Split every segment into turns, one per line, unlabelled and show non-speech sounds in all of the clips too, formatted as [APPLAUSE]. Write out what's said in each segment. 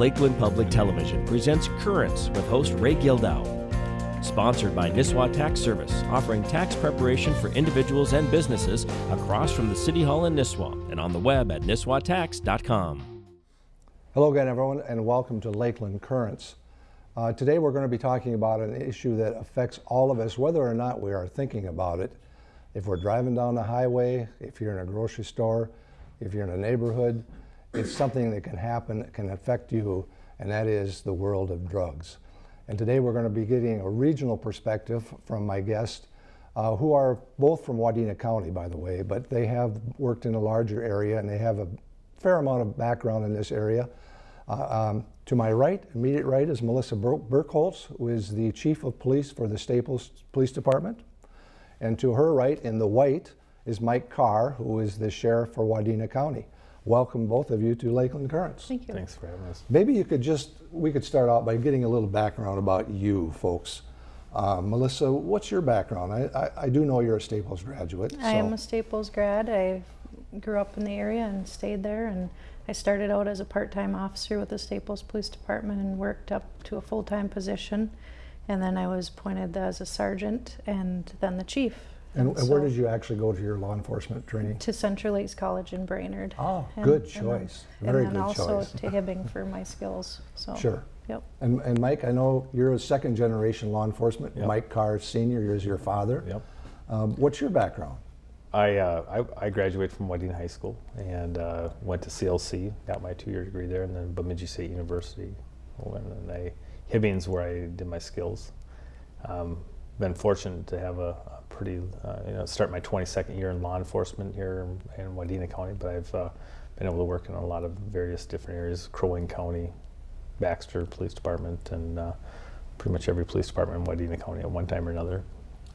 Lakeland Public Television presents Currents with host Ray Gildow. Sponsored by Nisswa Tax Service, offering tax preparation for individuals and businesses across from the City Hall in Nisswa and on the web at nisswatax.com.
Hello again, everyone, and welcome to Lakeland Currents. Uh, today we're going to be talking about an issue that affects all of us, whether or not we are thinking about it. If we're driving down the highway, if you're in a grocery store, if you're in a neighborhood, it's something that can happen, that can affect you, and that is the world of drugs. And today we're going to be getting a regional perspective from my guests, uh, who are both from Wadena County, by the way, but they have worked in a larger area and they have a fair amount of background in this area. Uh, um, to my right, immediate right, is Melissa Burkholz, who is the Chief of Police for the Staples Police Department. And to her right, in the white, is Mike Carr, who is the Sheriff for Wadena County welcome both of you to Lakeland Currents.
Thank you.
Thanks for having us.
Maybe you could just, we could start out by getting a little background about you folks. Uh, Melissa, what's your background? I, I, I, do know you're a Staples graduate.
I so. am a Staples grad. I grew up in the area and stayed there and I started out as a part-time officer with the Staples Police Department and worked up to a full-time position and then I was appointed as a sergeant and then the chief
and, and, where did you actually go to your law enforcement training?
To Central Lakes College in Brainerd.
Oh, and, good choice.
And then,
Very
and then
good
also
choice.
to Hibbing for my skills. So
sure.
Yep.
And, and Mike, I know you're a second generation law enforcement.
Yep.
Mike Carr Senior is your father.
Yep.
Um, what's your background?
I, uh, I, I graduated from Wadena High School and uh, went to CLC, got my two-year degree there, and then Bemidji State University. And then I Hibbing's where I did my skills. Um, been fortunate to have a, a pretty, uh, you know, start my 22nd year in law enforcement here in, in Wadena County, but I've uh, been able to work in a lot of various different areas, Crow Wing County, Baxter Police Department, and uh, pretty much every police department in Wadena County at one time or another.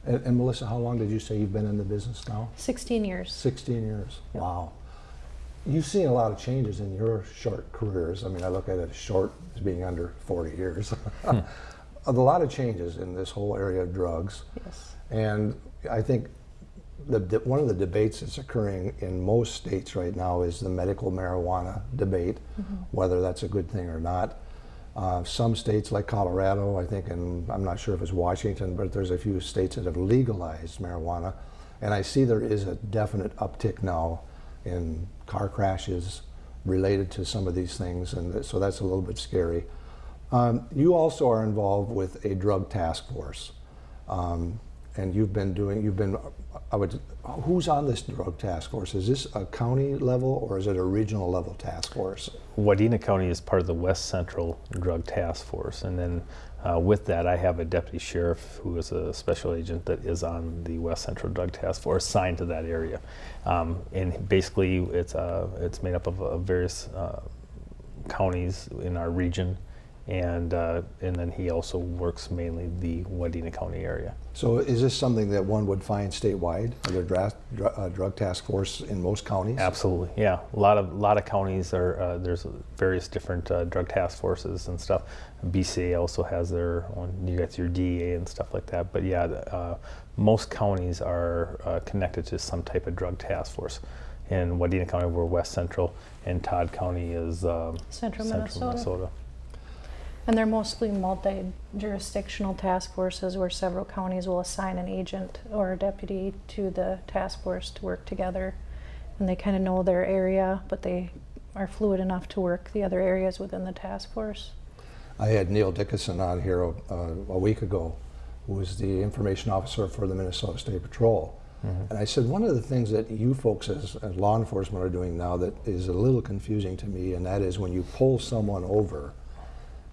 And, and, Melissa, how long did you say you've been in the business now?
16 years.
16 years, yep. wow. You've seen a lot of changes in your short careers. I mean, I look at it as short as being under 40 years. [LAUGHS] A lot of changes in this whole area of drugs.
Yes.
And I think the, one of the debates that's occurring in most states right now is the medical marijuana debate, mm -hmm. whether that's a good thing or not. Uh, some states like Colorado, I think, and I'm not sure if it's Washington, but there's a few states that have legalized marijuana. And I see there is a definite uptick now in car crashes related to some of these things, and so that's a little bit scary. Um, you also are involved with a drug task force. Um, and you've been doing, you've been, I would, who's on this drug task force? Is this a county level or is it a regional level task force?
Wadena County is part of the West Central Drug Task Force. And then uh, with that, I have a deputy sheriff who is a special agent that is on the West Central Drug Task Force assigned to that area. Um, and basically, it's, uh, it's made up of, of various uh, counties in our region and uh, and then he also works mainly the Wadena County area.
So is this something that one would find statewide? Are there draft, uh, drug task force in most counties?
Absolutely, yeah. A lot of lot of counties are uh, there's various different uh, drug task forces and stuff. BCA also has their one. You got your DEA and stuff like that. But yeah, uh, most counties are uh, connected to some type of drug task force. In Wadena County, we're West Central, and Todd County is um,
Central, Central Minnesota. Minnesota. And they're mostly multi-jurisdictional task forces where several counties will assign an agent or a deputy to the task force to work together. And they kind of know their area, but they are fluid enough to work the other areas within the task force.
I had Neil Dickinson on here uh, a week ago, who was the information officer for the Minnesota State Patrol. Mm -hmm. And I said, one of the things that you folks as, as law enforcement are doing now that is a little confusing to me, and that is when you pull someone over,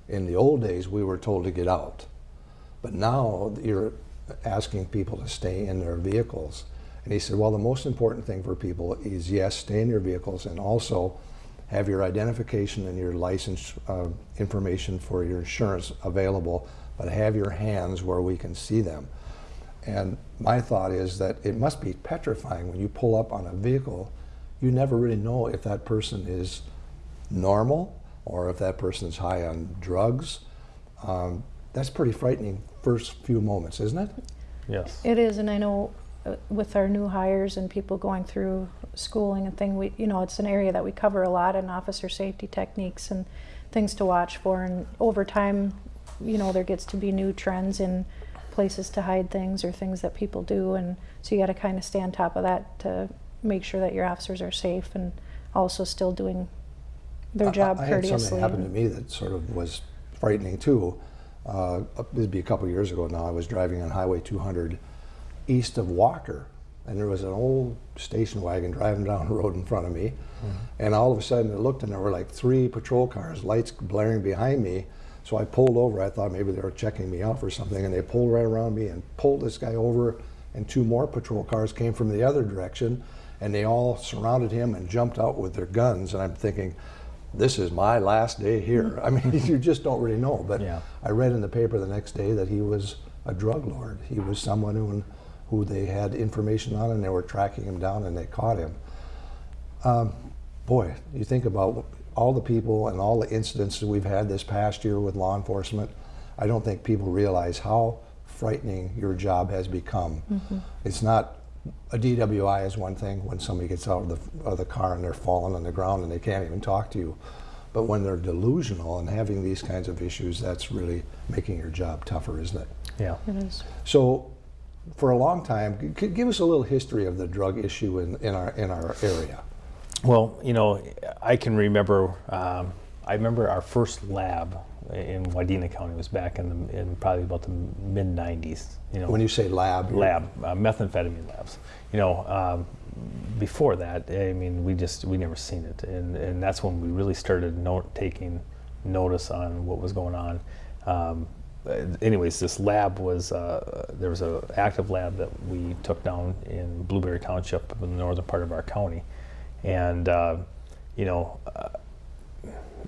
in the old days, we were told to get out. But now you're asking people to stay in their vehicles. And he said, well, the most important thing for people is, yes, stay in your vehicles and also have your identification and your license uh, information for your insurance available, but have your hands where we can see them. And my thought is that it must be petrifying when you pull up on a vehicle, you never really know if that person is normal or if that person is high on drugs. Um, that's pretty frightening first few moments, isn't it?
Yes.
It is, and I know uh, with our new hires and people going through schooling and thing, we you know it's an area that we cover a lot in officer safety techniques, and things to watch for. And over time, you know, there gets to be new trends in places to hide things or things that people do. And so you got to kind of stay on top of that to make sure that your officers are safe and also still doing their job
I, I had
courteously.
something happen to me that sort of was frightening too. Uh, it'd be a couple years ago now. I was driving on Highway 200 east of Walker, and there was an old station wagon driving down the road in front of me. And all of a sudden, I looked, and there were like three patrol cars, lights blaring behind me. So I pulled over. I thought maybe they were checking me out or something, and they pulled right around me and pulled this guy over. And two more patrol cars came from the other direction, and they all surrounded him and jumped out with their guns. And I'm thinking, this is my last day here. I mean, [LAUGHS] you just don't really know. But
Yeah.
I read in the paper the next day that he was a drug lord. He was someone who, who they had information on, and they were tracking him down, and they caught him. Um, boy, you think about all the people and all the incidents that we've had this past year with law enforcement. I don't think people realize how frightening your job has become. It's not a DWI is one thing when somebody gets out of the, of the car and they're falling on the ground and they can't even talk to you. But when they're delusional and having these kinds of issues, that's really making your job tougher, isn't it?
Yeah.
It is.
So, for a long time, g- g- give us a little history of the drug issue in, in our in our area.
Well, you know, I can remember. Um, I remember our first lab in Wadena County was back in the in probably about the mid '90s. You know,
When you say lab,
lab uh, methamphetamine labs. You know, um, before that, I mean, we just we never seen it, and and that's when we really started note taking notice on what was going on. Um, anyways, this lab was uh, there was a active lab that we took down in Blueberry Township in the northern part of our county, and uh, you know. Uh,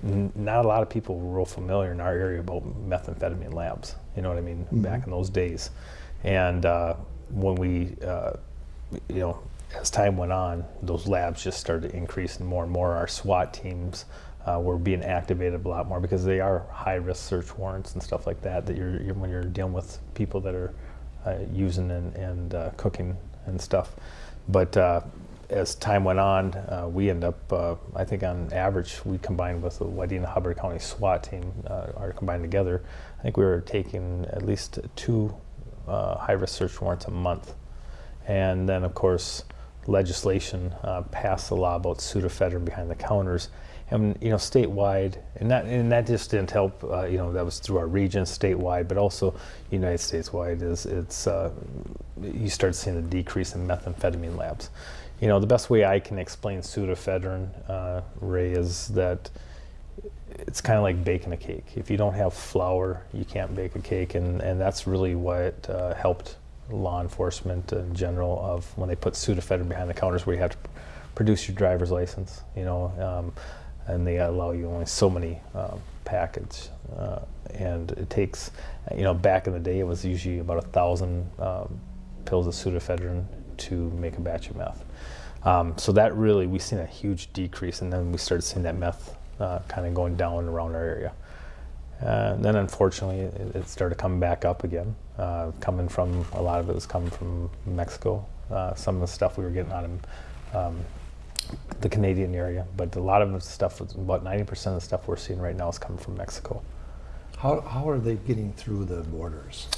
not a lot of people were real familiar in our area about methamphetamine labs. You know what I mean? Back in those days, and uh, when we, uh, you know, as time went on, those labs just started increasing more and more. Our SWAT teams uh, were being activated a lot more because they are high-risk search warrants and stuff like that. That you're, you're when you're dealing with people that are uh, using and, and uh, cooking and stuff. But uh, as time went on, uh, we end up, uh, I think on average, we combined with the Wadena Hubbard County SWAT team, uh, are combined together. I think we were taking at least two uh, high-risk search warrants a month. And then, of course, legislation uh, passed the law about pseudoephedrine behind the counters. And you know, statewide, and that and that just didn't help. Uh, you know, that was through our region, statewide, but also United States wide. Is it's you start seeing a decrease in methamphetamine labs. You know, the best way I can explain pseudoephedrine, uh, Ray, is that it's kind of like baking a cake. If you don't have flour, you can't bake a cake, and, and that's really what uh, helped law enforcement in general of when they put pseudoephedrine behind the counters, where you have to produce your driver's license, you know, um, and they allow you only so many um, packets, uh, and it takes, you know, back in the day it was usually about a thousand um, pills of pseudoephedrine to make a batch of meth. Um, so that really, we seen a huge decrease, and then we started seeing that meth uh, kind of going down around our area. Uh, then, unfortunately, it, it started coming back up again. Uh, coming from a lot of it was coming from Mexico. Uh, some of the stuff we were getting out of um, the Canadian area, but a lot of the stuff, about 90% of the stuff we're seeing right now is coming from Mexico.
How, how are they getting through the borders?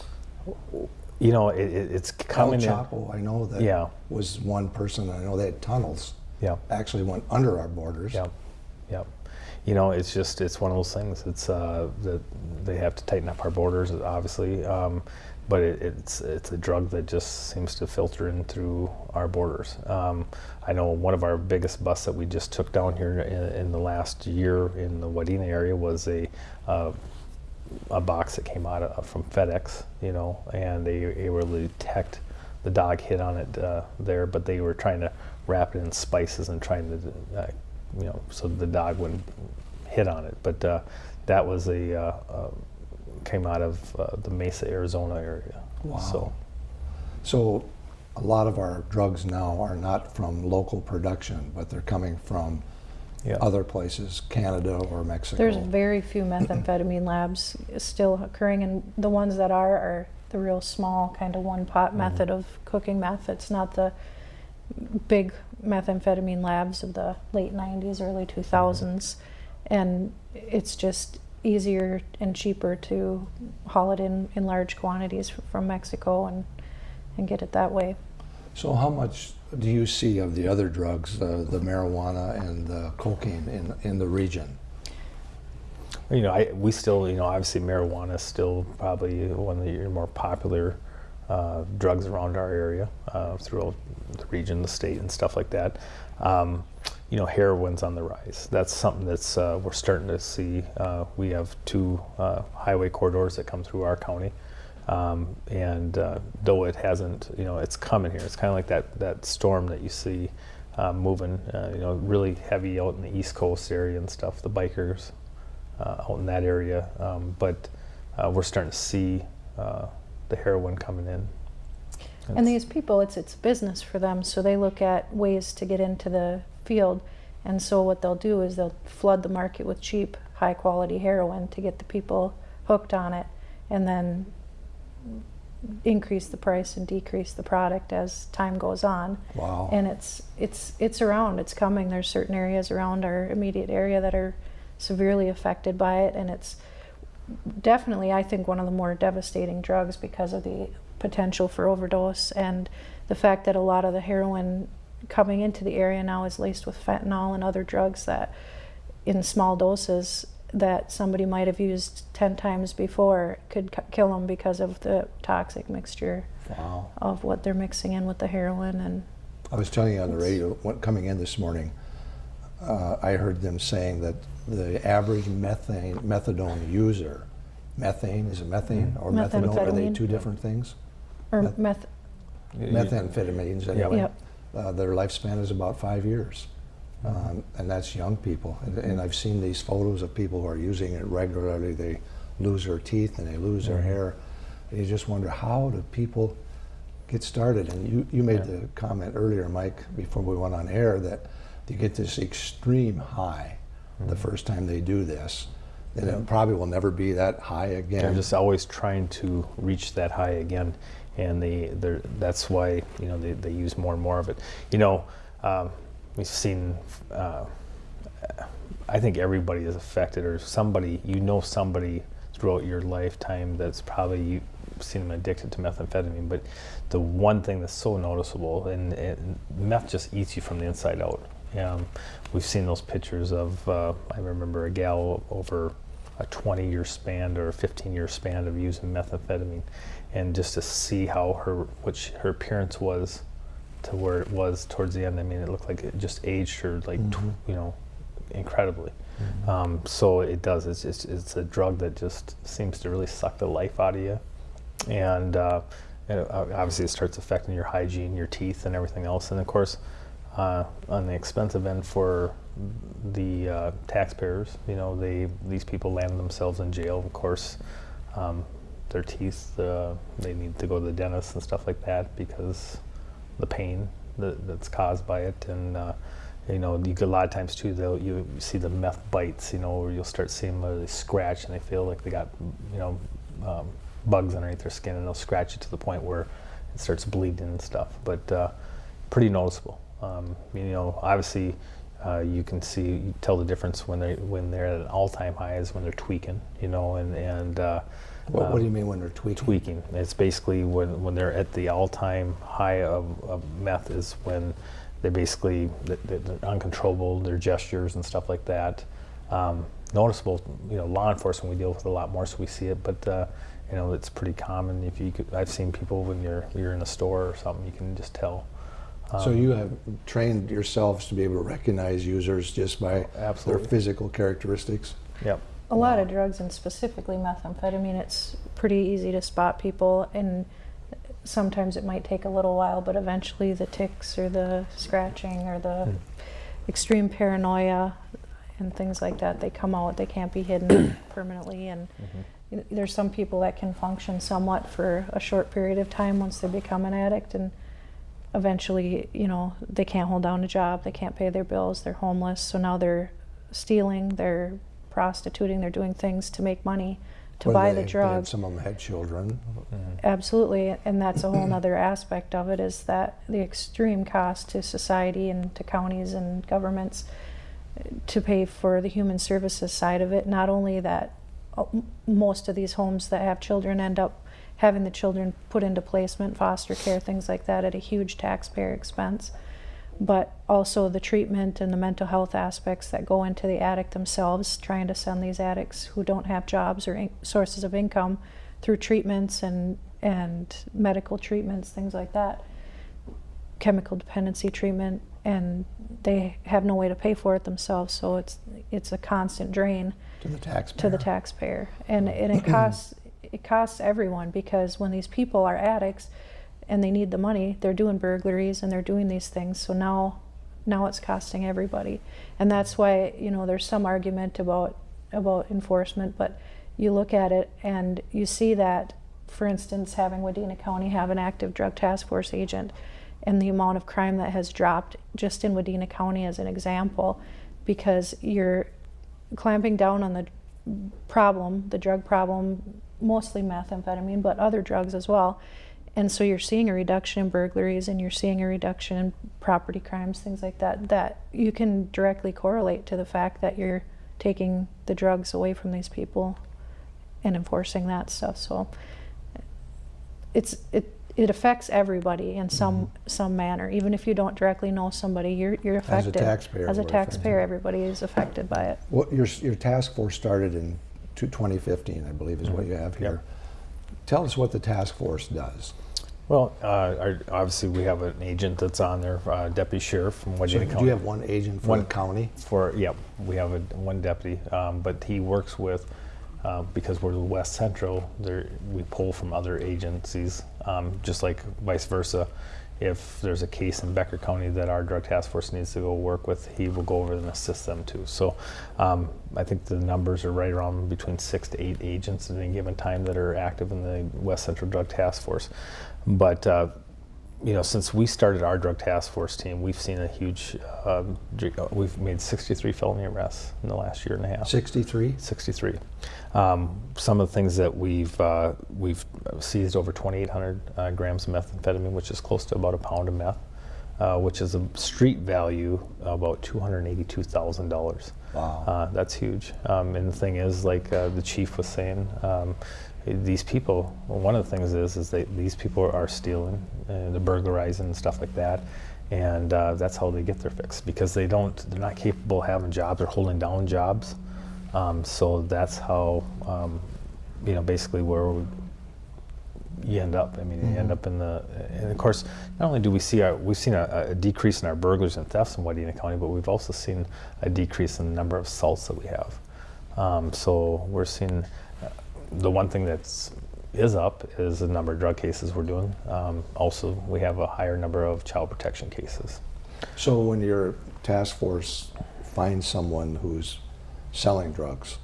You know, it, it, it's
El
coming in.
Chapo, I know that
Yeah.
was one person. I know they had tunnels
Yeah.
actually went under our borders.
Yep, yep. You know, it's just it's one of those things. It's uh, that they have to tighten up our borders, obviously, um, but it, it's it's a drug that just seems to filter in through our borders. Um, I know one of our biggest busts that we just took down here in, in the last year in the Wadena area was a uh, a box that came out of, from FedEx, you know, and they, they were able to detect the dog hit on it uh, there, but they were trying to wrap it in spices and trying to, uh, you know, so the dog wouldn't hit on it. But uh, that was a uh, uh, came out of uh, the Mesa, Arizona area.
Wow.
So
So a lot of our drugs now are not from local production, but they're coming from
yeah,
other places, Canada or Mexico.
There's very few methamphetamine [CLEARS THROAT] labs still occurring, and the ones that are are the real small kind of one pot mm-hmm. method of cooking meth. It's not the big methamphetamine labs of the late 90s, early 2000s. Mm-hmm. And it's just easier and cheaper to haul it in, in large quantities from Mexico and, and get it that way.
So how much do you see of the other drugs, uh, the marijuana and the cocaine in, in the region?
You know, I, we still, you know, obviously marijuana is still probably one of the more popular uh, drugs around our area, uh, throughout the region, the state, and stuff like that. Um, you know, heroin's on the rise. That's something that's uh, we're starting to see. Uh, we have two uh, highway corridors that come through our county, um, and uh, though it hasn't, you know, it's coming here. It's kind of like that that storm that you see uh, moving. Uh, you know, really heavy out in the East Coast area and stuff. The bikers uh, out in that area, um, but uh, we're starting to see uh, the heroin coming in.
And these people, it's it's business for them, so they look at ways to get into the field. And so what they'll do is they'll flood the market with cheap, high quality heroin to get the people hooked on it, and then increase the price and decrease the product as time goes on.
Wow.
And it's it's it's around. It's coming. There's certain areas around our immediate area that are severely affected by it, and it's definitely, I think, one of the more devastating drugs because of the potential for overdose and the fact that a lot of the heroin coming into the area now is laced with fentanyl and other drugs that, in small doses, that somebody might have used 10 times before could c- kill them because of the toxic mixture
Wow.
of what they're mixing in with the heroin and
I was telling you on the radio, when, coming in this morning, uh, I heard them saying that the average methane, methadone user, methane, is it methane or methadone? Are they two different things?
or
Meth-
meth
Methamphetamines, anyway.
Yep.
Uh, their lifespan is about five years. Um, and that's young people. And, and I've seen these photos of people who are using it regularly. They lose their teeth and they lose their hair. And you just wonder how do people get started? And you, you made
Yeah.
the comment earlier, Mike, before we went on air, that you get this extreme high the first time they do this. And it probably will never be that high again.
They're just always trying to reach that high again, and they that's why you know they, they use more and more of it. You know, um, we've seen. Uh, I think everybody is affected, or somebody you know somebody throughout your lifetime that's probably you seen them addicted to methamphetamine. But the one thing that's so noticeable, and, and meth just eats you from the inside out. Um, we've seen those pictures of. Uh, I remember a gal over a 20 year span or a 15 year span of using methamphetamine and just to see how her which her appearance was to where it was towards the end i mean it looked like it just aged her like tw- you know incredibly. Um, so it does it's just it's a drug that just seems to really suck the life out of you. And uh, it- obviously it starts affecting your hygiene your teeth and everything else. And of course uh, on the expensive end for the uh, taxpayers, you know, they these people land themselves in jail. Of course, um, their teeth, uh, they need to go to the dentist and stuff like that because the pain that, that's caused by it. And uh, you know, you a lot of times too. They'll you see the meth bites, you know, where you'll start seeing them, they scratch and they feel like they got, you know, um, bugs underneath their skin, and they'll scratch it to the point where it starts bleeding and stuff. But uh, pretty noticeable. Um, you know, obviously, uh, you can see, you tell the difference when they when they're at an all-time high is when they're tweaking. You know, and and uh,
what, what do you mean when they're tweaking?
tweaking. It's basically when, when they're at the all-time high of, of meth is when they're basically th- th- they're uncontrollable, their gestures and stuff like that. Um, noticeable, you know, law enforcement we deal with a lot more, so we see it. But uh, you know, it's pretty common. If you could, I've seen people when you're you're in a store or something, you can just tell.
So
Um,
you have trained yourselves to be able to recognize users just by
Absolutely.
their physical characteristics?
Yep.
A lot of drugs and specifically methamphetamine it's pretty easy to spot people and sometimes it might take a little while but eventually the ticks or the scratching or the
Hmm.
extreme paranoia and things like that they come out they can't be hidden [COUGHS] permanently and
Mhm.
there's some people that can function somewhat for a short period of time once they become an addict and eventually you know they can't hold down a job they can't pay their bills they're homeless so now they're stealing they're prostituting they're doing things to make money to
What
buy
they-
the
they-
drug
Some of them had children.
Mhm.
absolutely and that's a whole [CLEARS THROAT] nother aspect of it is that the extreme cost to society and to counties and governments to pay for the human services side of it. Not only that, uh, most of these homes that have children end up having the children put into placement, foster care, things like that at a huge taxpayer expense, but also the treatment and the mental health aspects that go into the addict themselves, trying to send these addicts who don't have jobs or in- sources of income through treatments and and medical treatments, things like that, chemical dependency treatment, and they have no way to pay for it themselves. So it's it's a constant drain
To the taxpayer.
to the taxpayer, and and it [CLEARS THROAT] costs it costs everyone because when these people are addicts and they need the money, they're doing burglaries and they're doing these things. So now now it's costing everybody, and that's why you know there's some argument about about enforcement, but you look at it and you see that, for instance, having Wadena County have an active drug task force agent and the amount of crime that has dropped just in Wadena County as an example, because you're clamping down on the problem, the drug problem, mostly methamphetamine, but other drugs as well. And so you're seeing a reduction in burglaries and you're seeing a reduction in property crimes, things like that, that you can directly correlate to the fact that you're taking the drugs away from these people and enforcing that stuff. So it's it it affects everybody in mm-hmm. some some manner. Even if you don't directly know somebody, you're you're affected. As a
we're affected.
taxpayer, everybody is affected by it.
What, your, your task force started in 2015, I believe is what mm-hmm. you have here. Tell us what the task force does.
Well, uh, our, obviously we have an agent that's on there, uh, deputy sheriff from
So
Wadena
do you have one agent for
One-
the county?
For, yep, we have a, one deputy, um, but he works with, uh, because we're the West Central, there, we pull from other agencies, um, just like vice versa. If there's a case in Becker County that our drug task force needs to go work with, he will go over and assist them too. So, um, I think the numbers are right around between six to eight agents at any given time that are active in the West Central Drug Task Force. But, uh, you know, since we started our drug task force team, we've seen a huge, um, uh, we've made 63 felony arrests in the last year and a half.
63?
63. Um, some of the things that we've uh, we've seized over 2,800 uh, grams of methamphetamine, which is close to about a pound of meth, uh, which is a street value of about $282,000.
Wow.
Uh, that's huge. Um, and the thing is, like uh, the chief was saying, um, these people. Well, one of the things is, is that these people are stealing, uh, they're burglarizing and stuff like that, and uh, that's how they get their fix because they don't, they're not capable of having jobs. They're holding down jobs. Um, so that's how, um, you know, basically where we, you end up. I mean, you end up in the, and of course, not only do we see our, we've seen a, a decrease in our burglars and thefts in Wadena County, but we've also seen a decrease in the number of assaults that we have. Um, so we're seeing, the one thing that's is up is the number of drug cases we're doing. Um, also, we have a higher number of child protection cases.
So when your task force finds someone who's selling drugs,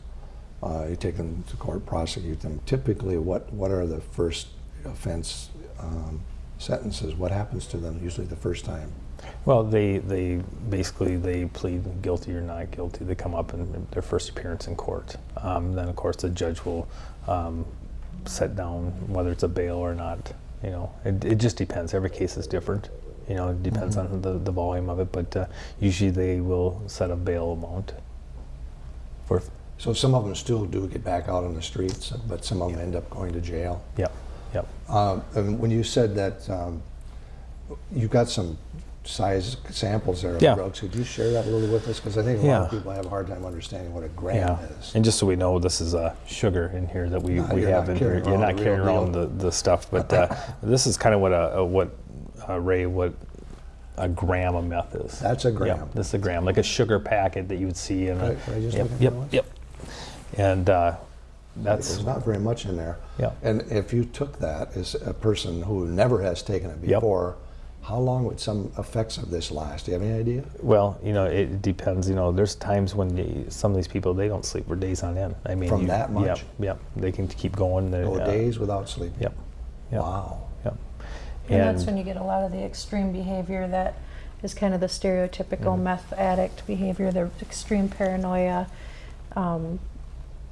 uh, you take them to court, prosecute them. Typically, what, what are the first offense um, sentences? What happens to them usually the first time?
Well, they, they basically they plead guilty or not guilty. They come up in their first appearance in court. Um, then, of course, the judge will um, set down whether it's a bail or not. You know, it, it just depends. Every case is different. You know, it depends on the, the volume of it, but uh, usually they will set a bail amount. For
So some of them still do get back out on the streets, but some of them end up going to jail.
yep, yep.
Um, and when you said that um, you got some size samples there of
Yeah.
drugs, could you share that a little with us? Because I think a lot of people have a hard time understanding what a gram
Yeah,
is.
and just so we know, this is uh, sugar in here that we,
No,
we have in here. You're not carrying around the, the stuff, but uh, [LAUGHS] this is kind of what a, a what uh, Ray what a gram of meth is.
That's a gram.
Yep, this is a gram, like a sugar packet that you would see in a.
Right, can I just
yep, yep, yep. And uh, that's
There's not very much in there.
Yeah.
And if you took that as a person who never has taken it
Yep.
Before, how long would some effects of this last? Do you have any idea?
well, you know, it depends. You know, there's times when you, some of these people they don't sleep for days on end. I mean,
From
you-
that much?
Yep, yep. They can keep going. They,
No
uh,
days without sleep?
Yep. Yep.
Wow.
Yep.
And, that's when you get a lot of the extreme behavior that is kind of the stereotypical meth addict behavior, the extreme paranoia, um,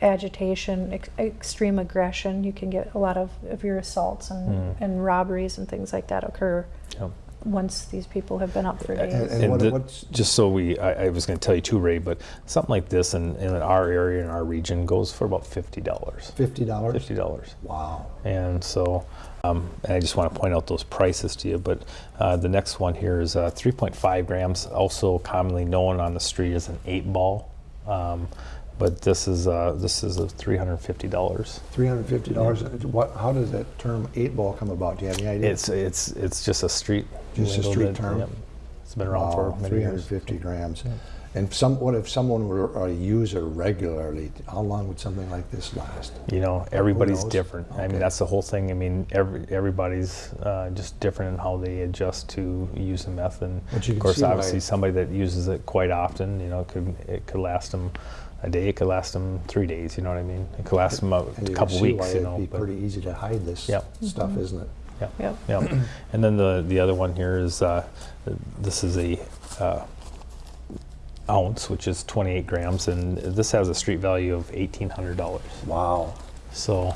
agitation, ex- extreme aggression. You can get a lot of, of your assaults and,
Mm.
and robberies and things like that occur
Yep.
Once these people have been up for
And-
days.
and
And
what-
the-
what's-
just so we, I, I was going to tell you too, Ray, but something like this in, in our area in our region goes for about fifty dollars.
Fifty dollars?
Fifty dollars.
Wow.
And so, um, and I just want to point out those prices to you. But uh, the next one here is uh, 3.5 grams, also commonly known on the street as an eight ball. Um, but this is uh, this is a $350.
Three hundred and fifty dollars. What? How does that term eight ball come about? Do you have any idea?
It's it's it's just a street.
Just a street
that-
term?
yep. It's been around for many
Three hundred and grams. And some, what if someone were a user regularly? How long would something like this last?
You know, everybody's different. I mean, that's the whole thing. I mean, every, everybody's uh, just different in how they adjust to using meth. And of course, obviously, somebody that uses it quite often, you know, it could it could last them a day. It could last them three days. You know what I mean? It could last them a
And
couple
see
weeks.
why
You
it'd
know,
be
but-
pretty easy to hide this
Yep.
stuff, isn't it?
yeah.
Yep.
Yeah, and then the the other one here is uh, this is a uh, ounce, which is 28 grams, and this has a street value of $1,800.
Wow.
So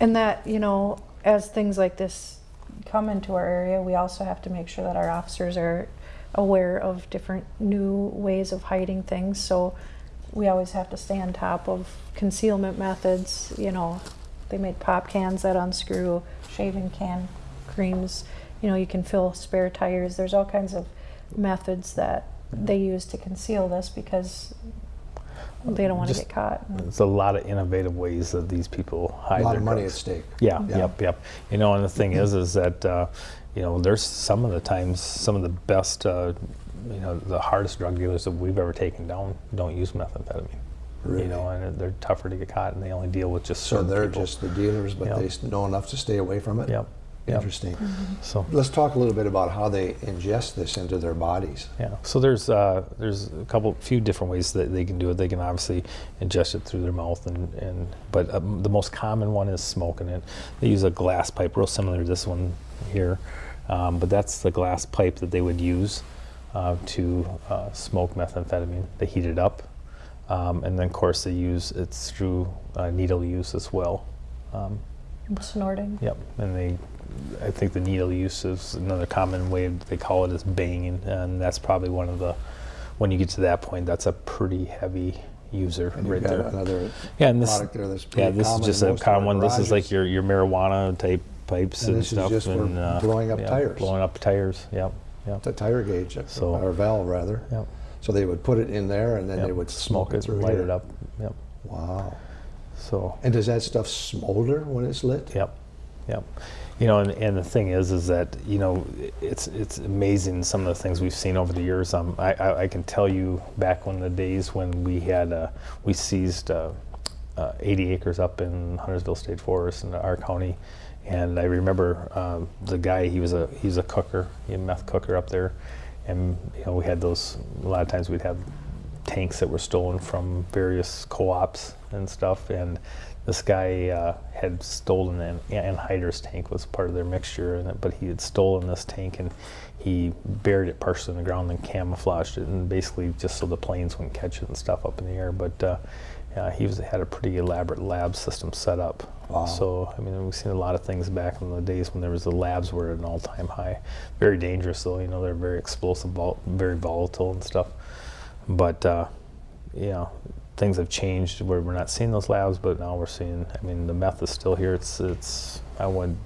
And that, you know, as things like this come into our area, we also have to make sure that our officers are aware of different new ways of hiding things. So we always have to stay on top of concealment methods. You know, they made pop cans that unscrew, shaving can creams. You know, you can fill spare tires. There's all kinds of methods that they use to conceal this because they don't want to get caught.
there's a lot of innovative ways that these people hide
A lot
their
of money at stake.
Yeah,
Yeah.
yep, yep. You know, and the thing is, is that uh, you know, there's some of the times some of the best, uh, you know, the hardest drug dealers that we've ever taken down don't use methamphetamine.
Really?
You know, and they're tougher to get caught, and they only deal with just certain.
So they're
people.
just the dealers, but
Yep.
they know enough to stay away from it?
Yep. Yep.
Interesting.
So
Let's talk a little bit about how they ingest this into their bodies.
yeah, so there's uh, there's a couple, few different ways that they can do it. They can obviously ingest it through their mouth, and, and but um, the most common one is smoking it. They use a glass pipe, real similar to this one here, um, but that's the glass pipe that they would use uh, to uh, smoke methamphetamine. They heat it up, um, and then of course they use it's through uh, needle use as well. Um,
Snorting.
Yep, and they, I think the needle use is another common way they call it is banging, and that's probably one of the, when you get to that point, that's a pretty heavy user
And
right there.
another
Yeah, and this,
product there that's
yeah, this is just a
most of our
common one. This is like your your marijuana type pipes
And
and,
this is
stuff,
just for
and uh,
blowing up
yeah,
tires.
Blowing up tires. Yep, yep,
It's a tire gauge,
So-
or valve rather.
yep.
So they would put it in there and then
yep.
they would smoke, it through
light
here.
it up. Yep.
Wow.
So
And does that stuff smolder when it's lit?
Yep, yep. You know, and, and the thing is, is that you know, it's it's amazing some of the things we've seen over the years. Um, I, I, I can tell you back when the days when we had uh, we seized uh, uh, 80 acres up in Huntersville State Forest in our county, and I remember um, the guy. He was a he was a cooker, he a meth cooker up there, and you know we had those. A lot of times we'd have tanks that were stolen from various co-ops and stuff and this guy uh, had stolen an anhydrous tank was part of their mixture and but he had stolen this tank and he buried it partially in the ground and camouflaged it and basically just so the planes wouldn't catch it and stuff up in the air but uh, yeah, he was had a pretty elaborate lab system set up.
Wow.
so I mean we've seen a lot of things back in the days when there was the labs were at an all-time high. Very dangerous though you know they're very explosive vol- very volatile and stuff. But uh, you know things have changed where we're not seeing those labs but now we're seeing i mean the meth is still here. It's it's i would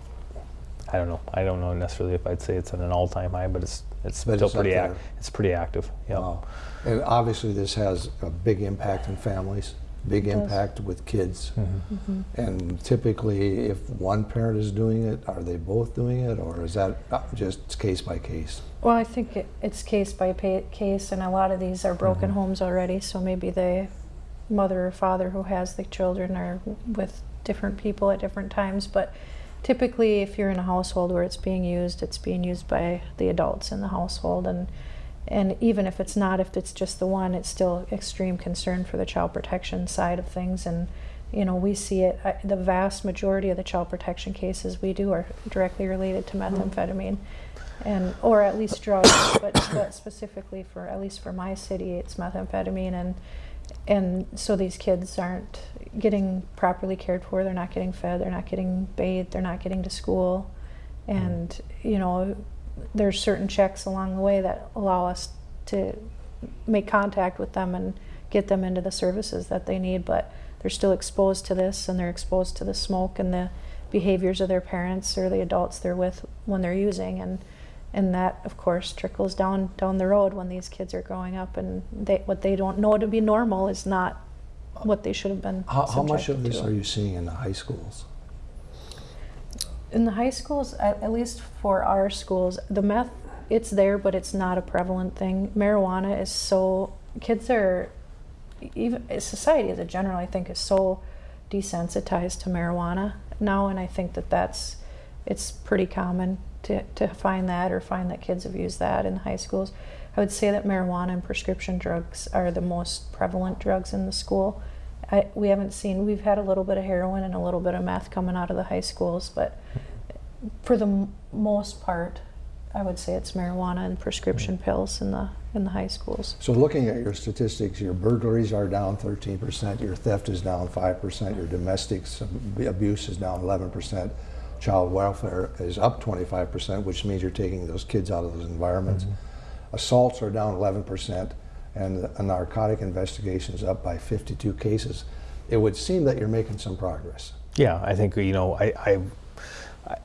i don't know. I don't know necessarily if i'd say it's at an all-time high but it's it's
But
still
it's
pretty
active.
it's pretty active. Yeah
Wow. And obviously this has a big impact on families, big
It does.
impact with kids.
Mm-hmm.
And typically, if one parent is doing it, are they both doing it, or is that uh, just case by case?
Well, I think it, it's case by pa- case, and a lot of these are broken
Mhm.
homes already. So maybe the mother or father who has the children are with different people at different times. But typically, if you're in a household where it's being used, it's being used by the adults in the household, and and even if it's not, if it's just the one, it's still extreme concern for the child protection side of things. And you know, we see it. I, the vast majority of the child protection cases we do are directly related to mm-hmm. methamphetamine and or at least drugs, but, but specifically for at least for my city, it's methamphetamine, and and so these kids aren't getting properly cared for. They're not getting fed. They're not getting bathed. They're not getting to school, mm-hmm. And, you know, there's certain checks along the way that allow us to make contact with them and get them into the services that they need, but they're still exposed to this and they're exposed to the smoke and the behaviors of their parents or the adults they're with when they're using and and that of course trickles down down the road when these kids are growing up and they what they don't know to be normal is not what they should have been
How, how much of this
to.
are you seeing in the high schools?
In the high schools at, least for our schools the meth it's there but it's not a prevalent thing. Marijuana is so kids are even society as a general i think is so desensitized to marijuana now and i think that that's it's pretty common to, to find that or find that kids have used that in the high schools. I would say that marijuana and prescription drugs are the most prevalent drugs in the school I, we haven't seen we've had a little bit of heroin and a little bit of meth coming out of the high schools but for the m- most part i would say it's marijuana and prescription mm-hmm. pills in the in the high schools.
So looking at your statistics, your burglaries are down 13%, your theft is down 5%, your domestic abuse is down 11%, child welfare is up 25%, which means you're taking those kids out of those environments. Mm-hmm. Assaults are down 11%, and the narcotic investigation is up by 52 cases. It would seem that you're making some progress.
Yeah, I think you know I, I, I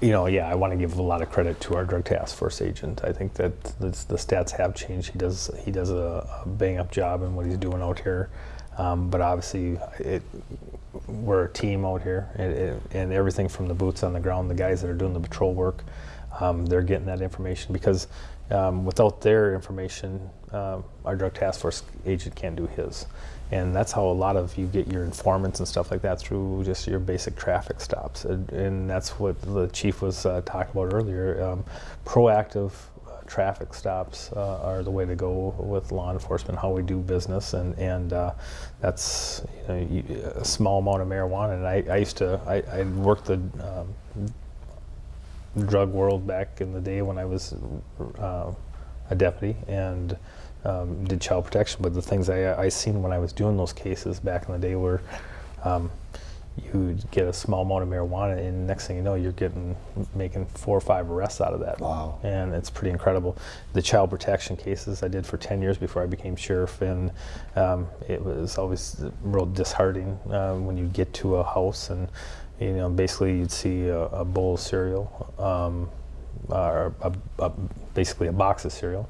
you know yeah I want to give a lot of credit to our drug task force agent. I think that the, the stats have changed. He does he does a, a bang up job in what he's doing out here, um, but obviously it we're a team out here, and everything from the boots on the ground, the guys that are doing the patrol work, um, they're getting that information because um, without their information, um, our drug task force agent can't do his. And that's how a lot of you get your informants and stuff like that through just your basic traffic stops. And, and that's what the chief was uh, talking about earlier. Um, proactive uh, traffic stops uh, are the way to go with law enforcement, how we do business, and and uh, that's you know you, a small amount of marijuana. And I, I used to I, I worked the um, drug world back in the day when I was uh, a deputy and um, did child protection. But the things I, I seen when I was doing those cases back in the day were um, you get a small amount of marijuana, and next thing you know, you're getting making four or five arrests out of that.
Wow.
And it's pretty incredible. The child protection cases I did for 10 years before I became sheriff, and um, it was always real disheartening uh, when you get to a house and you know basically you'd see a, a bowl of cereal, um, or a, a, basically a box of cereal,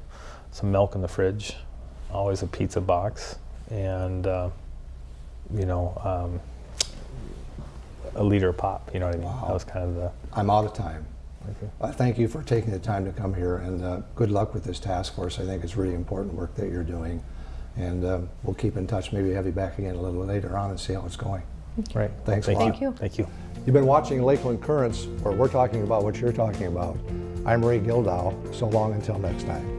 some milk in the fridge, always a pizza box, and uh, you know. Um, a liter of pop, you know what I mean?
Wow.
That was kind of the.
I'm out of time.
Okay.
I thank you for taking the time to come here, and uh, good luck with this task force. I think it's really important work that you're doing, and uh, we'll keep in touch. Maybe have you back again a little later on and see how it's going.
Right.
Thanks a
Thank
lot.
Thank you.
Thank you.
You've been watching Lakeland Currents, where we're talking about what you're talking about. I'm Ray Gildow. So long until next time.